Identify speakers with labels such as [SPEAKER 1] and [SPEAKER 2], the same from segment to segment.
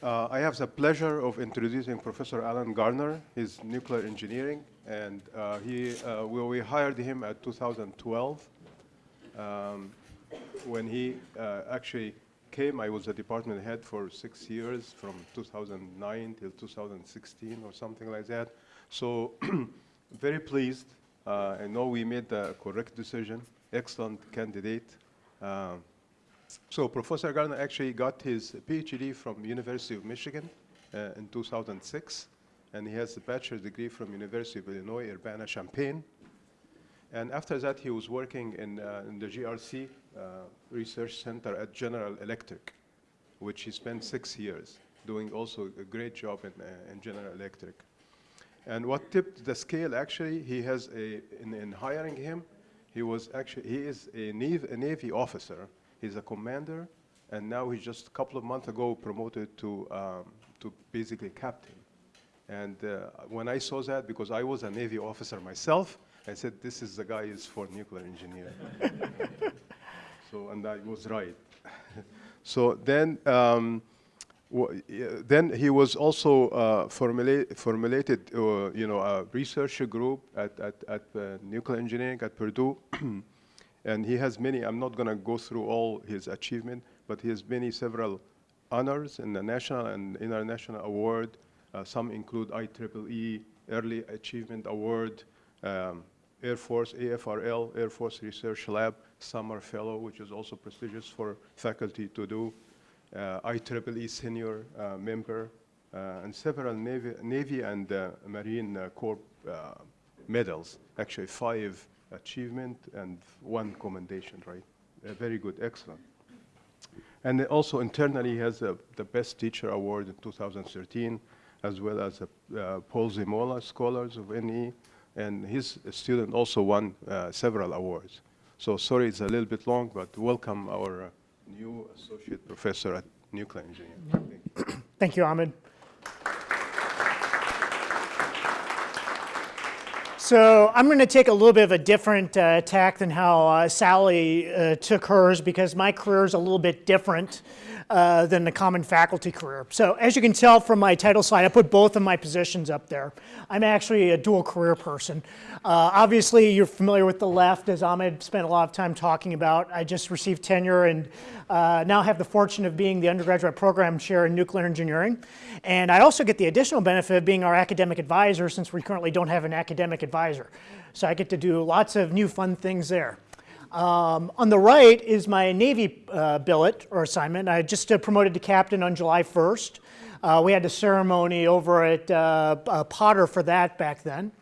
[SPEAKER 1] Uh, I have the pleasure of introducing Professor Allen Garner. He's nuclear engineering, and uh, he, uh, we, we, hired him at 2012. Um, when he uh, actually came, I was the department head for six years, from 2009 till 2016 or something like that. So very pleased. Uh, I know we made the correct decision. Excellent candidate. Um, so Professor Garner actually got his PhD from University of Michigan uh, in 2006, and he has a bachelor's degree from University of Illinois, Urbana-Champaign. And after that, he was working in, uh, in the GRC uh, Research Center at General Electric, which he spent six years doing also a great job in, uh, in General Electric. And what tipped the scale, actually, he has a, in, in hiring him, he was actually, he is a Navy, a Navy officer He's a commander, and now he's just a couple of months ago promoted to, um, to basically captain. And uh, when I saw that, because I was a Navy officer myself, I said, this is the guy is for nuclear engineer. so, and I was right. so then, um, then he was also uh, formula formulated, uh, you know, a research group at, at, at uh, nuclear engineering at Purdue. And he has many, I'm not going to go through all his achievement, but he has many several honors in the national and international award. Uh, some include IEEE Early Achievement Award, um, Air Force AFRL, Air Force Research Lab, Summer Fellow, which is also prestigious for faculty to do, uh, IEEE Senior uh, Member, uh, and several Navy, Navy and uh, Marine uh, Corps uh, medals, actually five achievement and one commendation, right? Uh, very good, excellent. And also internally he has the Best Teacher Award in 2013, as well as a uh, Paul Zimola Scholars of NE, and his student also won uh, several awards. So sorry it's a little bit long, but welcome our uh, new associate professor at nuclear engineering.
[SPEAKER 2] Thank you Ahmed. So I'm going to take a little bit of a different uh, tack than how uh, Sally uh, took hers because my career is a little bit different uh, than the common faculty career. So as you can tell from my title slide, I put both of my positions up there. I'm actually a dual career person. Uh, obviously, you're familiar with the left, as Ahmed spent a lot of time talking about. I just received tenure and uh, now have the fortune of being the undergraduate program chair in nuclear engineering. And I also get the additional benefit of being our academic advisor since we currently don't have an academic advisor. So I get to do lots of new fun things there. Um, on the right is my Navy uh, billet or assignment. I just uh, promoted to captain on July 1st. Uh, we had a ceremony over at uh, uh, Potter for that back then.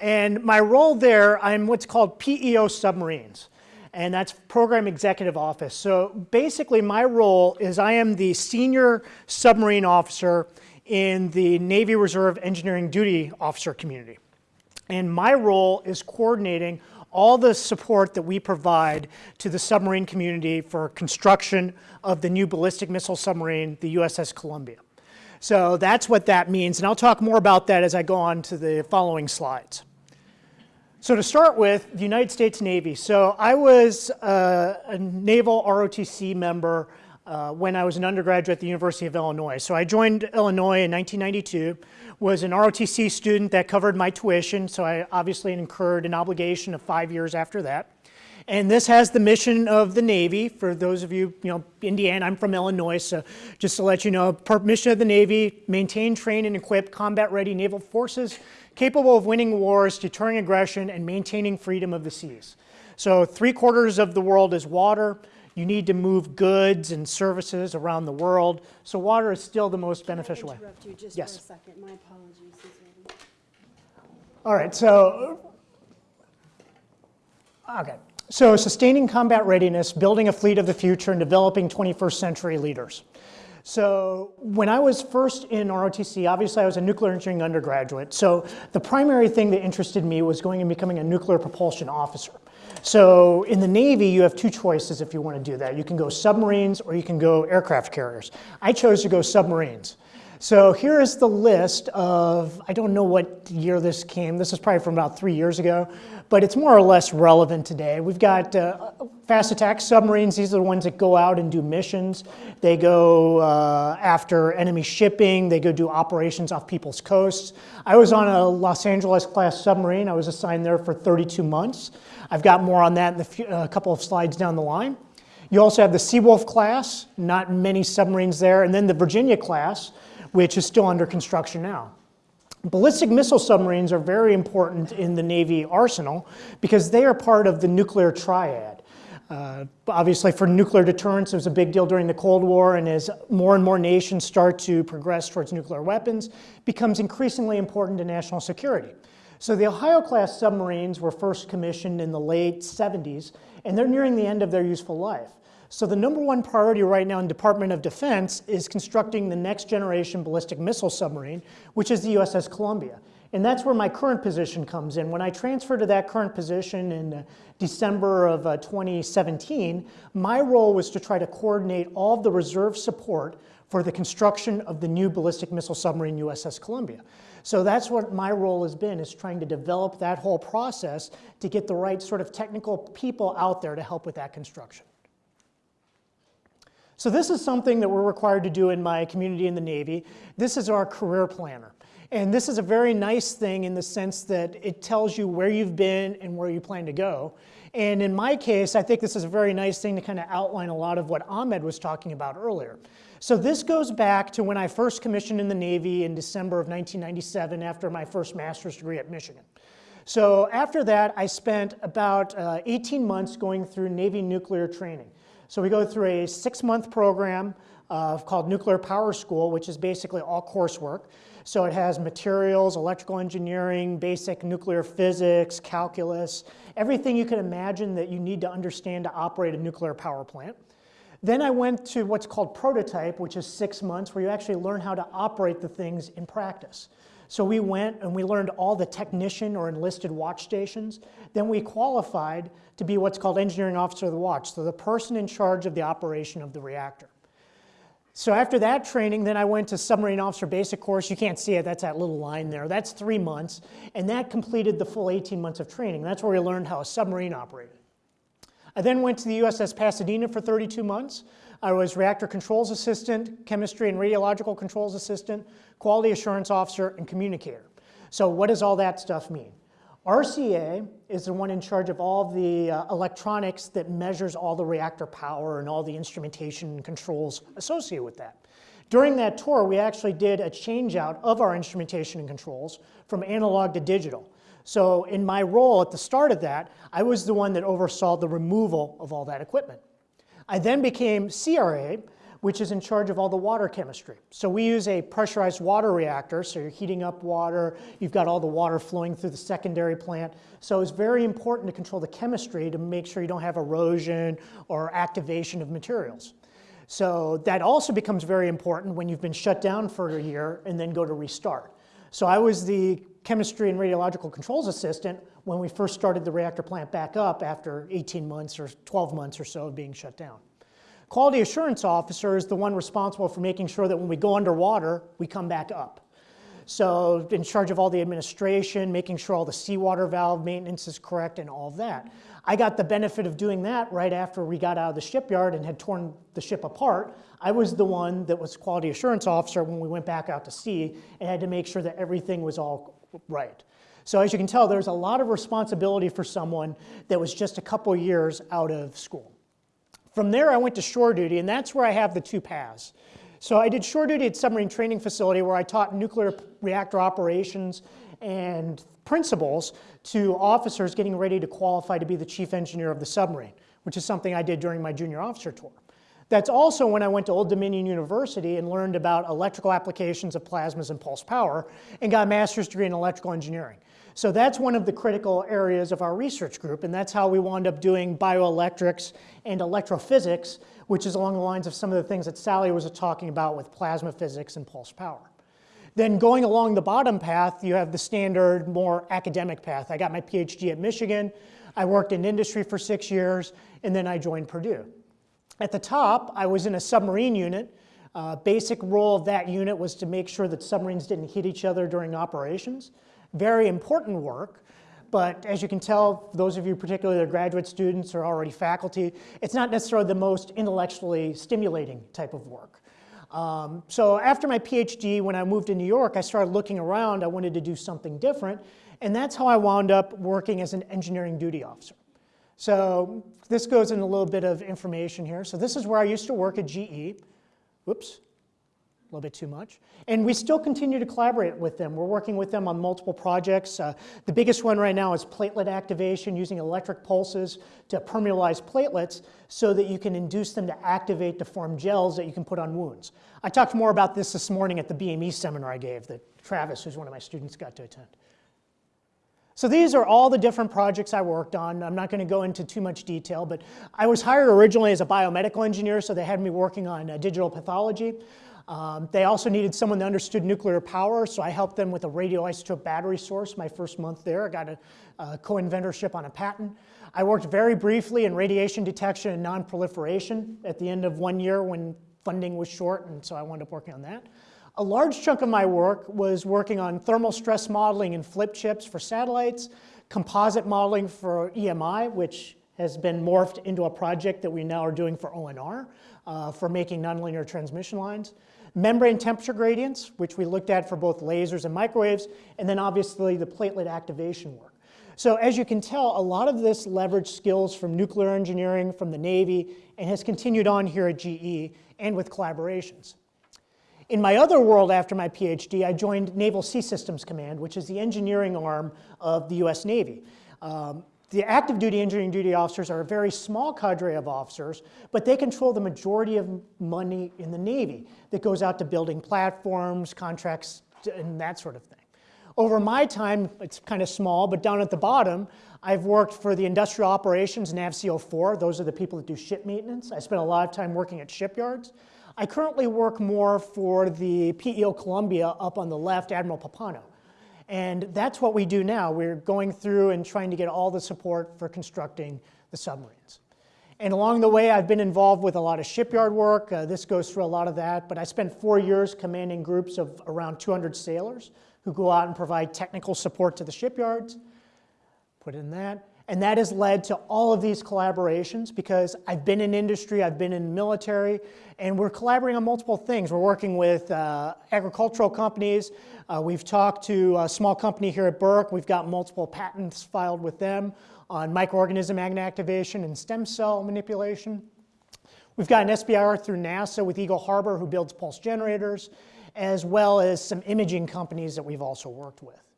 [SPEAKER 2] And my role there, I'm what's called PEO submarines. And that's Program Executive Office. So basically my role is I am the senior submarine officer in the Navy Reserve Engineering Duty Officer community. And my role is coordinating all the support that we provide to the submarine community for construction of the new ballistic missile submarine, the USS Columbia. So that's what that means, and I'll talk more about that as I go on to the following slides. So to start with, the United States Navy. So I was uh, a naval ROTC member uh, when I was an undergraduate at the University of Illinois. So I joined Illinois in 1992 was an ROTC student that covered my tuition, so I obviously incurred an obligation of five years after that. And this has the mission of the Navy. For those of you, you know, Indiana, I'm from Illinois, so just to let you know, mission of the Navy, maintain, train, and equip combat-ready naval forces capable of winning wars, deterring aggression, and maintaining freedom of the seas. So three quarters of the world is water. You need to move goods and services around the world. So water is still the most beneficial way.
[SPEAKER 3] interrupt you just
[SPEAKER 2] yes.
[SPEAKER 3] for a second? My apologies.
[SPEAKER 2] All right, so, okay. So sustaining combat readiness, building a fleet of the future, and developing 21st century leaders. So when I was first in ROTC, obviously I was a nuclear engineering undergraduate. So the primary thing that interested me was going and becoming a nuclear propulsion officer. So in the Navy, you have two choices if you want to do that. You can go submarines or you can go aircraft carriers. I chose to go submarines. So here is the list of, I don't know what year this came, this is probably from about three years ago, but it's more or less relevant today. We've got uh, fast attack submarines, these are the ones that go out and do missions. They go uh, after enemy shipping, they go do operations off people's coasts. I was on a Los Angeles class submarine, I was assigned there for 32 months. I've got more on that in a uh, couple of slides down the line. You also have the Seawolf class, not many submarines there, and then the Virginia class, which is still under construction now. Ballistic missile submarines are very important in the Navy arsenal because they are part of the nuclear triad. Uh, obviously, for nuclear deterrence, it was a big deal during the Cold War, and as more and more nations start to progress towards nuclear weapons, becomes increasingly important to national security. So the Ohio-class submarines were first commissioned in the late 70s, and they're nearing the end of their useful life. So the number one priority right now in Department of Defense is constructing the next generation ballistic missile submarine, which is the USS Columbia. And that's where my current position comes in. When I transferred to that current position in uh, December of uh, 2017, my role was to try to coordinate all of the reserve support for the construction of the new ballistic missile submarine USS Columbia. So that's what my role has been, is trying to develop that whole process to get the right sort of technical people out there to help with that construction. So this is something that we're required to do in my community in the Navy. This is our career planner. And this is a very nice thing in the sense that it tells you where you've been and where you plan to go. And in my case, I think this is a very nice thing to kind of outline a lot of what Ahmed was talking about earlier. So this goes back to when I first commissioned in the Navy in December of 1997 after my first master's degree at Michigan. So after that, I spent about uh, 18 months going through Navy nuclear training. So we go through a six-month program uh, called Nuclear Power School, which is basically all coursework. So it has materials, electrical engineering, basic nuclear physics, calculus, everything you can imagine that you need to understand to operate a nuclear power plant. Then I went to what's called prototype, which is six months, where you actually learn how to operate the things in practice. So we went and we learned all the technician or enlisted watch stations. Then we qualified to be what's called engineering officer of the watch, so the person in charge of the operation of the reactor. So after that training, then I went to submarine officer basic course. You can't see it, that's that little line there. That's three months, and that completed the full 18 months of training. That's where we learned how a submarine operated. I then went to the USS Pasadena for 32 months. I was reactor controls assistant, chemistry and radiological controls assistant, quality assurance officer, and communicator. So what does all that stuff mean? RCA is the one in charge of all the uh, electronics that measures all the reactor power and all the instrumentation and controls associated with that. During that tour, we actually did a change out of our instrumentation and controls from analog to digital. So in my role at the start of that, I was the one that oversaw the removal of all that equipment. I then became CRA, which is in charge of all the water chemistry. So we use a pressurized water reactor, so you're heating up water, you've got all the water flowing through the secondary plant. So it's very important to control the chemistry to make sure you don't have erosion or activation of materials. So that also becomes very important when you've been shut down for a year and then go to restart. So I was the chemistry and radiological controls assistant when we first started the reactor plant back up after 18 months or 12 months or so of being shut down. Quality assurance officer is the one responsible for making sure that when we go underwater, we come back up. So in charge of all the administration, making sure all the seawater valve maintenance is correct and all of that. I got the benefit of doing that right after we got out of the shipyard and had torn the ship apart. I was the one that was quality assurance officer when we went back out to sea and had to make sure that everything was all right. So as you can tell, there's a lot of responsibility for someone that was just a couple years out of school. From there, I went to shore duty, and that's where I have the two paths. So I did shore duty at submarine training facility where I taught nuclear reactor operations and principles to officers getting ready to qualify to be the chief engineer of the submarine, which is something I did during my junior officer tour. That's also when I went to Old Dominion University and learned about electrical applications of plasmas and pulse power and got a master's degree in electrical engineering. So that's one of the critical areas of our research group, and that's how we wound up doing bioelectrics and electrophysics, which is along the lines of some of the things that Sally was talking about with plasma physics and pulse power. Then going along the bottom path, you have the standard, more academic path. I got my PhD at Michigan, I worked in industry for six years, and then I joined Purdue. At the top, I was in a submarine unit Uh, basic role of that unit was to make sure that submarines didn't hit each other during operations. Very important work, but as you can tell, those of you particularly that are graduate students or already faculty, it's not necessarily the most intellectually stimulating type of work. Um, so after my PhD, when I moved to New York, I started looking around. I wanted to do something different, and that's how I wound up working as an engineering duty officer. So this goes in a little bit of information here. So this is where I used to work at GE. Whoops, a little bit too much. And we still continue to collaborate with them. We're working with them on multiple projects. Uh, the biggest one right now is platelet activation using electric pulses to permeabilize platelets so that you can induce them to activate to form gels that you can put on wounds. I talked more about this this morning at the BME seminar I gave that Travis, who's one of my students, got to attend. So these are all the different projects I worked on. I'm not going to go into too much detail, but I was hired originally as a biomedical engineer, so they had me working on uh, digital pathology. Um, they also needed someone that understood nuclear power, so I helped them with a radioisotope battery source my first month there. I got a, a co-inventorship on a patent. I worked very briefly in radiation detection and non-proliferation at the end of one year when funding was short, and so I wound up working on that. A large chunk of my work was working on thermal stress modeling in flip chips for satellites, composite modeling for EMI, which has been morphed into a project that we now are doing for ONR uh, for making nonlinear transmission lines. Membrane temperature gradients, which we looked at for both lasers and microwaves, and then obviously the platelet activation work. So as you can tell, a lot of this leveraged skills from nuclear engineering, from the Navy, and has continued on here at GE and with collaborations. In my other world after my PhD, I joined Naval Sea Systems Command, which is the engineering arm of the US Navy. Um, the active duty engineering duty officers are a very small cadre of officers, but they control the majority of money in the Navy that goes out to building platforms, contracts, and that sort of thing. Over my time, it's kind of small, but down at the bottom, I've worked for the industrial operations, NAVSEA 04. Those are the people that do ship maintenance. I spent a lot of time working at shipyards. I currently work more for the PEO Columbia up on the left, Admiral Pappano. And that's what we do now. We're going through and trying to get all the support for constructing the submarines. And along the way, I've been involved with a lot of shipyard work. Uh, this goes through a lot of that. But I spent four years commanding groups of around 200 sailors who go out and provide technical support to the shipyards. Put in that. And that has led to all of these collaborations because I've been in industry, I've been in military, and we're collaborating on multiple things. We're working with uh, agricultural companies. Uh, we've talked to a small company here at Burke. We've got multiple patents filed with them on microorganism magnet activation and stem cell manipulation. We've got an SBIR through NASA with Eagle Harbor who builds pulse generators, as well as some imaging companies that we've also worked with.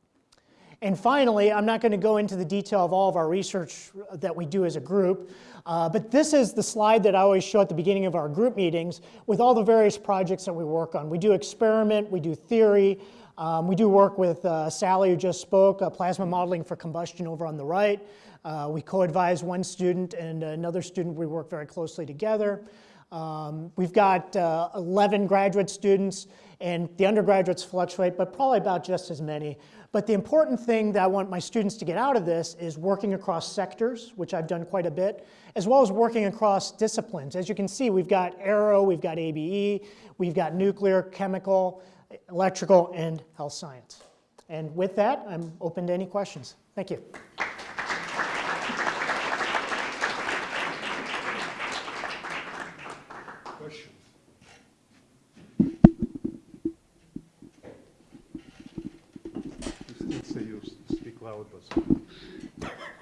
[SPEAKER 2] And finally, I'm not going to go into the detail of all of our research that we do as a group, uh, but this is the slide that I always show at the beginning of our group meetings with all the various projects that we work on. We do experiment, we do theory, um, we do work with uh, Sally, who just spoke, uh, plasma modeling for combustion over on the right. Uh, we co-advise one student and another student. We work very closely together. Um, we've got uh, 11 graduate students, and the undergraduates fluctuate, but probably about just as many. But the important thing that I want my students to get out of this is working across sectors, which I've done quite a bit, as well as working across disciplines. As you can see, we've got aero, we've got ABE, we've got nuclear, chemical, electrical, and health science. And with that, I'm open to any questions. Thank you.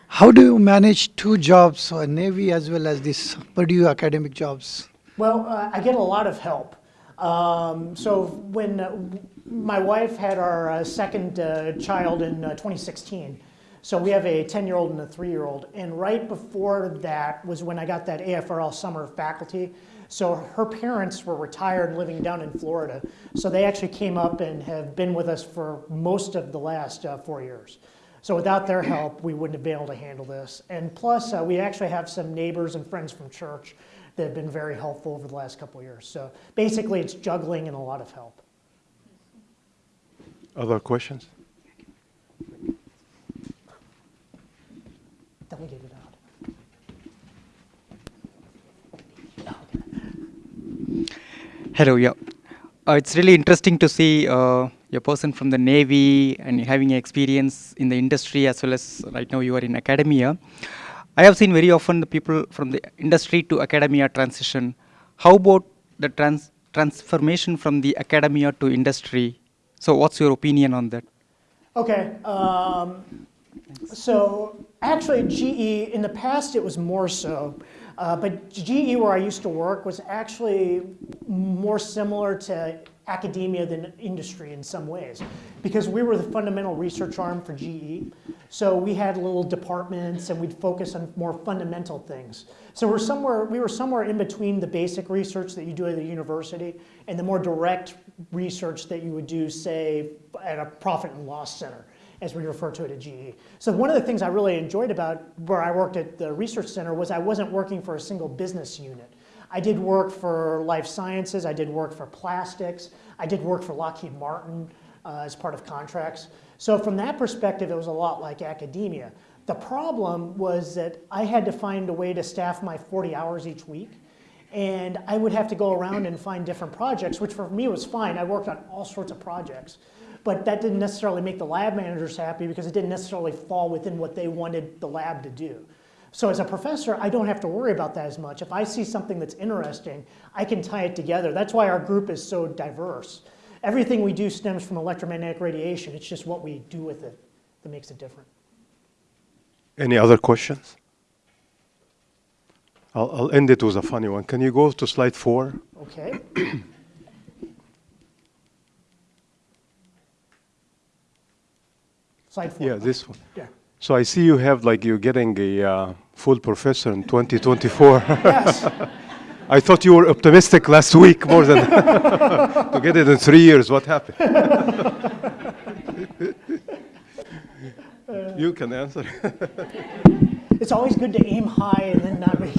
[SPEAKER 3] How do you manage two jobs, a Navy as well as this Purdue academic jobs?
[SPEAKER 2] Well, uh, I get a lot of help. Um, so when uh, my wife had our uh, second uh, child in uh, 2016, so we have a 10-year-old and a three-year-old, and right before that was when I got that AFRL summer faculty. So her parents were retired living down in Florida. So they actually came up and have been with us for most of the last uh, four years. So without their help, we wouldn't have been able to handle this. And plus, uh, we actually have some neighbors and friends from church that have been very helpful over the last couple of years. So basically, it's juggling and a lot of help.
[SPEAKER 1] Other questions?
[SPEAKER 2] Delegate it out.
[SPEAKER 4] Hello, yeah. Uh, it's really interesting to see uh, a person from the Navy and having experience in the industry as well as right now you are in academia. I have seen very often the people from the industry to academia transition. How about the trans- transformation from the academia to industry? So, what's your opinion on that?
[SPEAKER 2] Okay. Um, so actually, GE, in the past, it was more so. Uh, but GE, where I used to work, was actually more similar to academia than industry in some ways because we were the fundamental research arm for GE. So we had little departments and we'd focus on more fundamental things. So we're somewhere, we were somewhere in between the basic research that you do at the university and the more direct research that you would do, say, at a profit and loss center as we refer to it at GE. So one of the things I really enjoyed about where I worked at the research center was I wasn't working for a single business unit. I did work for life sciences, I did work for plastics, I did work for Lockheed Martin uh, as part of contracts. So from that perspective, it was a lot like academia. The problem was that I had to find a way to staff my 40 hours each week. And I would have to go around and find different projects, which for me was fine. I worked on all sorts of projects. But that didn't necessarily make the lab managers happy because it didn't necessarily fall within what they wanted the lab to do. So as a professor, I don't have to worry about that as much. If I see something that's interesting, I can tie it together. That's why our group is so diverse. Everything we do stems from electromagnetic radiation. It's just what we do with it that makes it different.
[SPEAKER 1] Any other questions? I'll, I'll end it with a funny one. Can you go to slide four?
[SPEAKER 2] Okay. Slide four.
[SPEAKER 1] Yeah, this one.
[SPEAKER 2] Yeah.
[SPEAKER 1] So I see you have like you're getting a uh, full professor in 2024.
[SPEAKER 2] Yes.
[SPEAKER 1] I thought you were optimistic last week more than to get it in three years. What happened? you can answer.
[SPEAKER 2] It's always good to aim high and then not make